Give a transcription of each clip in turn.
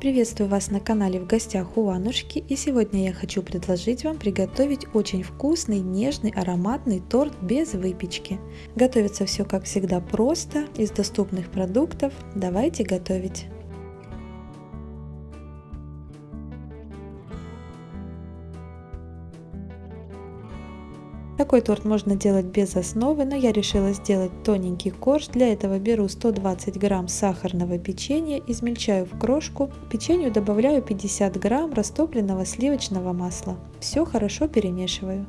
Приветствую вас на канале в гостях у Анушки и сегодня я хочу предложить вам приготовить очень вкусный, нежный, ароматный торт без выпечки. Готовится все как всегда просто, из доступных продуктов. Давайте готовить! Такой торт можно делать без основы, но я решила сделать тоненький корж. Для этого беру 120 грамм сахарного печенья, измельчаю в крошку. К печенью добавляю 50 грамм растопленного сливочного масла. Все хорошо перемешиваю.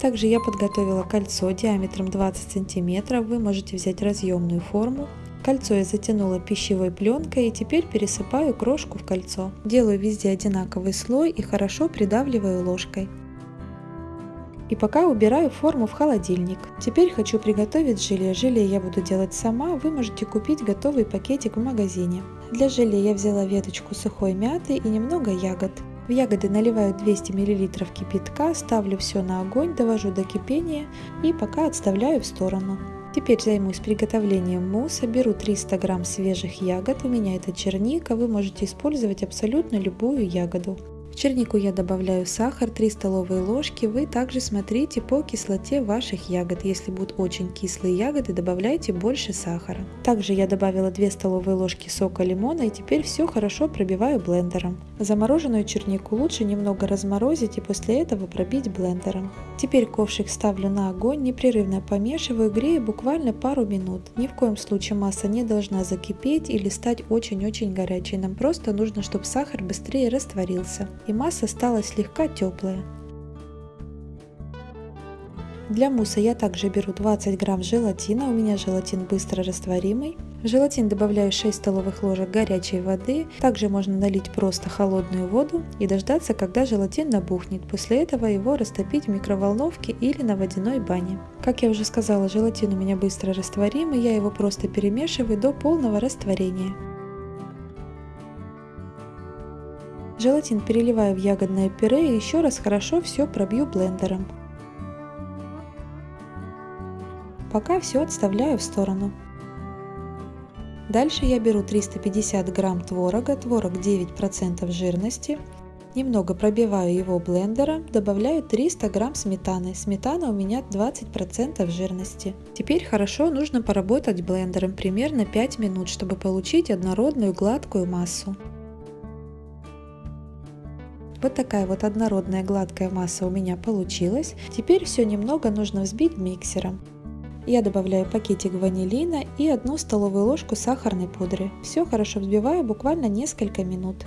Также я подготовила кольцо диаметром 20 сантиметров. Вы можете взять разъемную форму. Кольцо я затянула пищевой пленкой и теперь пересыпаю крошку в кольцо. Делаю везде одинаковый слой и хорошо придавливаю ложкой. И пока убираю форму в холодильник. Теперь хочу приготовить желе. Желе я буду делать сама, вы можете купить готовый пакетик в магазине. Для желе я взяла веточку сухой мяты и немного ягод. В ягоды наливаю 200 мл кипятка, ставлю все на огонь, довожу до кипения и пока отставляю в сторону. Теперь займусь приготовлением мусса. Беру 300 грамм свежих ягод, у меня это черника, вы можете использовать абсолютно любую ягоду. В чернику я добавляю сахар 3 столовые ложки. Вы также смотрите по кислоте ваших ягод. Если будут очень кислые ягоды, добавляйте больше сахара. Также я добавила 2 столовые ложки сока лимона и теперь все хорошо пробиваю блендером. Замороженную чернику лучше немного разморозить и после этого пробить блендером. Теперь ковшик ставлю на огонь, непрерывно помешиваю, грею буквально пару минут. Ни в коем случае масса не должна закипеть или стать очень-очень горячей. Нам просто нужно, чтобы сахар быстрее растворился и масса стала слегка теплая. Для мусса я также беру 20 грамм желатина, у меня желатин быстро растворимый. В желатин добавляю 6 столовых ложек горячей воды, также можно налить просто холодную воду и дождаться, когда желатин набухнет. После этого его растопить в микроволновке или на водяной бане. Как я уже сказала, желатин у меня быстро растворимый, я его просто перемешиваю до полного растворения. Желатин переливаю в ягодное пюре и еще раз хорошо все пробью блендером. Пока все отставляю в сторону. Дальше я беру 350 грамм творога, творог 9% жирности. Немного пробиваю его блендером, добавляю 300 грамм сметаны. Сметана у меня 20% жирности. Теперь хорошо нужно поработать блендером примерно 5 минут, чтобы получить однородную гладкую массу. Вот такая вот однородная гладкая масса у меня получилась. Теперь все немного нужно взбить миксером. Я добавляю пакетик ванилина и одну столовую ложку сахарной пудры. Все хорошо взбиваю буквально несколько минут.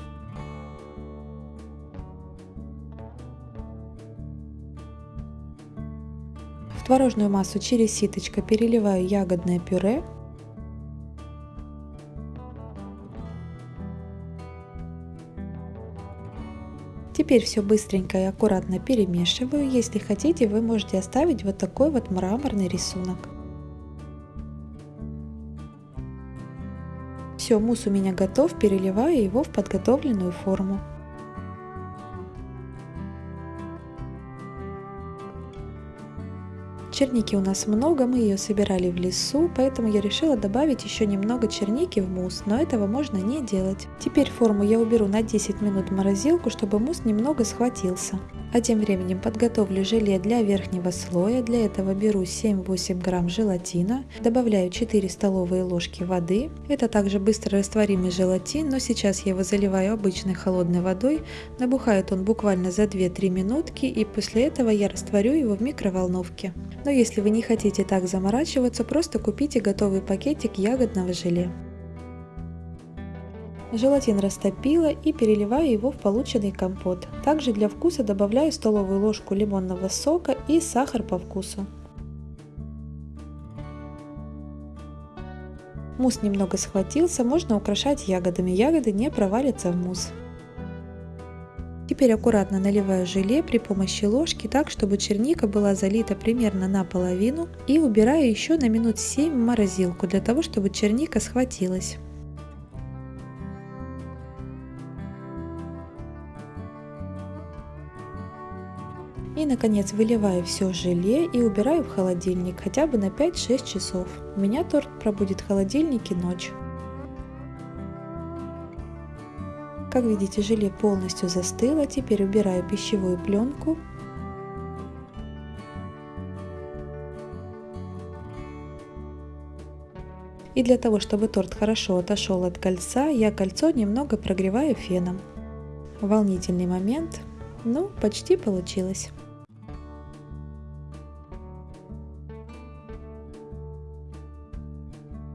В творожную массу через ситочко переливаю ягодное пюре Теперь все быстренько и аккуратно перемешиваю. Если хотите, вы можете оставить вот такой вот мраморный рисунок. Все, мусс у меня готов, переливаю его в подготовленную форму. Черники у нас много, мы ее собирали в лесу, поэтому я решила добавить еще немного черники в мусс, но этого можно не делать. Теперь форму я уберу на 10 минут в морозилку, чтобы мусс немного схватился. А тем временем подготовлю желе для верхнего слоя. Для этого беру 7-8 грамм желатина, добавляю 4 столовые ложки воды. Это также быстро растворимый желатин, но сейчас я его заливаю обычной холодной водой. Набухает он буквально за 2-3 минутки и после этого я растворю его в микроволновке. Но если вы не хотите так заморачиваться, просто купите готовый пакетик ягодного желе. Желатин растопила и переливаю его в полученный компот. Также для вкуса добавляю столовую ложку лимонного сока и сахар по вкусу. Мусс немного схватился, можно украшать ягодами, ягоды не провалятся в мусс. Теперь аккуратно наливаю желе при помощи ложки так, чтобы черника была залита примерно наполовину и убираю еще на минут 7 в морозилку для того, чтобы черника схватилась. И наконец выливаю все желе и убираю в холодильник хотя бы на 5-6 часов. У меня торт пробудет в холодильнике ночь. Как видите, желе полностью застыло. Теперь убираю пищевую пленку. И для того, чтобы торт хорошо отошел от кольца, я кольцо немного прогреваю феном. Волнительный момент, ну почти получилось.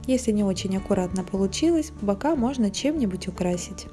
Если не очень аккуратно получилось, бока можно чем-нибудь украсить.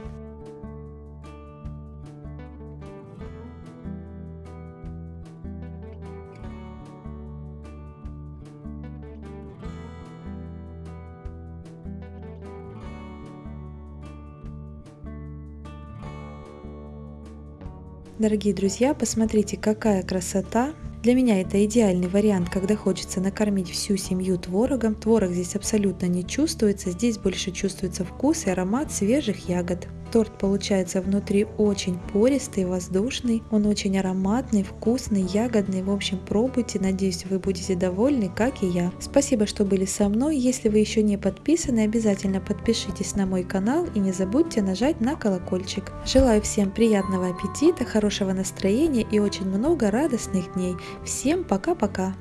Дорогие друзья, посмотрите, какая красота! Для меня это идеальный вариант, когда хочется накормить всю семью творогом. Творог здесь абсолютно не чувствуется, здесь больше чувствуется вкус и аромат свежих ягод. Торт получается внутри очень пористый, воздушный, он очень ароматный, вкусный, ягодный. В общем, пробуйте, надеюсь, вы будете довольны, как и я. Спасибо, что были со мной. Если вы еще не подписаны, обязательно подпишитесь на мой канал и не забудьте нажать на колокольчик. Желаю всем приятного аппетита, хорошего настроения и очень много радостных дней. Всем пока-пока!